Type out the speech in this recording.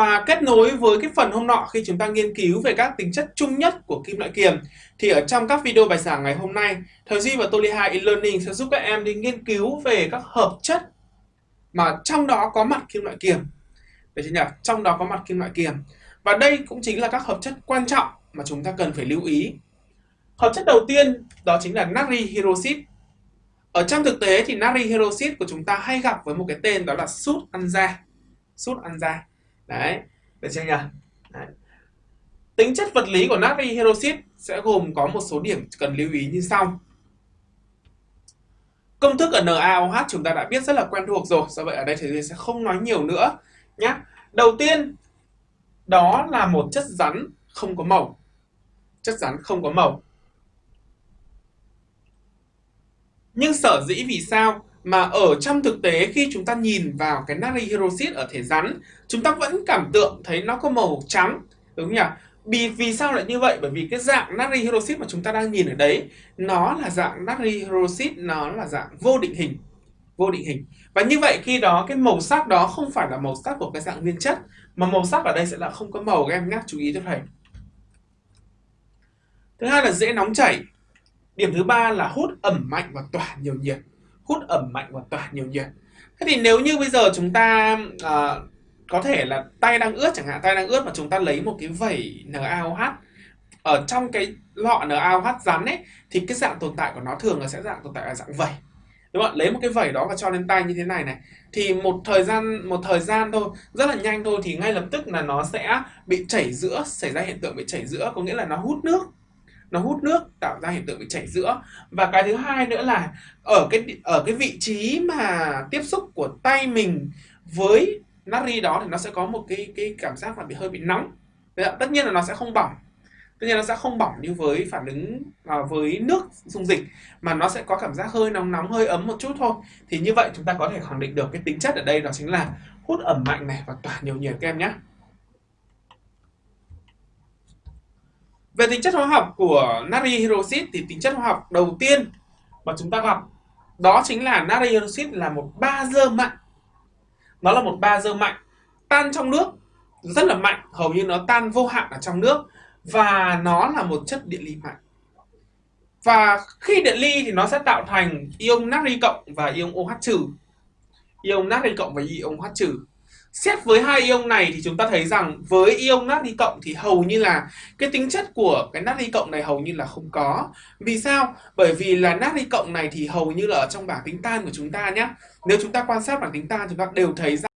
và kết nối với cái phần hôm nọ khi chúng ta nghiên cứu về các tính chất chung nhất của kim loại kiềm, thì ở trong các video bài giảng ngày hôm nay, thầy Duy và Toliha e-learning sẽ giúp các em đi nghiên cứu về các hợp chất mà trong đó có mặt kim loại kiềm. Được chưa nhỉ? Trong đó có mặt kim loại kiềm. Và đây cũng chính là các hợp chất quan trọng mà chúng ta cần phải lưu ý. Hợp chất đầu tiên đó chính là natri hydroxit. Ở trong thực tế thì natri hydroxit của chúng ta hay gặp với một cái tên đó là sút ăn da. Sút ăn da đấy, được chưa nhỉ? Đấy. tính chất vật lý của natri hydroxit sẽ gồm có một số điểm cần lưu ý như sau. Công thức ở NaOH chúng ta đã biết rất là quen thuộc rồi, do vậy ở đây thì sẽ không nói nhiều nữa nhé đầu tiên, đó là một chất rắn không có màu. Chất rắn không có màu. Nhưng sở dĩ vì sao mà ở trong thực tế khi chúng ta nhìn vào cái natri hydroxit ở thể rắn chúng ta vẫn cảm tượng thấy nó có màu trắng đúng không nhỉ? Vì, vì sao lại như vậy? Bởi vì cái dạng natri hydroxit mà chúng ta đang nhìn ở đấy nó là dạng natri hydroxit nó là dạng vô định hình vô định hình. Và như vậy khi đó cái màu sắc đó không phải là màu sắc của cái dạng nguyên chất mà màu sắc ở đây sẽ là không có màu các em nhé chú ý cho thầy. Thứ hai là dễ nóng chảy. Điểm thứ ba là hút ẩm mạnh và tỏa nhiều nhiệt hút ẩm mạnh và tỏa nhiều nhiệt thế thì nếu như bây giờ chúng ta uh, có thể là tay đang ướt chẳng hạn tay đang ướt mà chúng ta lấy một cái vẩy NaOH ở trong cái lọ NaOH rắn ấy thì cái dạng tồn tại của nó thường là sẽ dạng tồn tại là dạng vẩy. Đúng không lấy một cái vẩy đó và cho lên tay như thế này này. Thì một thời gian một thời gian thôi rất là nhanh thôi thì ngay lập tức là nó sẽ bị chảy giữa xảy ra hiện tượng bị chảy giữa có nghĩa là nó hút nước nó hút nước tạo ra hiện tượng bị chảy giữa. Và cái thứ hai nữa là ở cái ở cái vị trí mà tiếp xúc của tay mình với natri đó thì nó sẽ có một cái cái cảm giác là bị hơi bị nóng. Tất nhiên là nó sẽ không bỏng. Tất nhiên nó sẽ không bỏng như với phản ứng à, với nước dung dịch mà nó sẽ có cảm giác hơi nóng nóng hơi ấm một chút thôi. Thì như vậy chúng ta có thể khẳng định được cái tính chất ở đây đó chính là hút ẩm mạnh này và tỏa nhiều nhiệt các em nhé Về tính chất hóa học của natri hydroxit thì tính chất hóa học đầu tiên mà chúng ta gặp đó chính là natri hydroxit là một bazơ mạnh. Nó là một bazơ mạnh tan trong nước rất là mạnh, hầu như nó tan vô hạn ở trong nước và nó là một chất điện ly mạnh. Và khi điện ly thì nó sẽ tạo thành ion natri cộng và ion OH trừ. Ion natri cộng và ion OH trừ. Xét với hai ion này thì chúng ta thấy rằng với ion natri cộng thì hầu như là cái tính chất của cái natri cộng này hầu như là không có. Vì sao? Bởi vì là natri cộng này thì hầu như là ở trong bảng tính tan của chúng ta nhé. Nếu chúng ta quan sát bảng tính tan, chúng ta đều thấy rằng